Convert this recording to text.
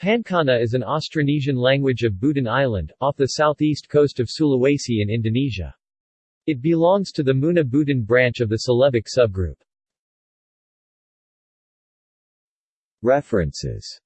Pancana is an Austronesian language of Buton Island, off the southeast coast of Sulawesi in Indonesia. It belongs to the Muna Buton branch of the Celebic subgroup. References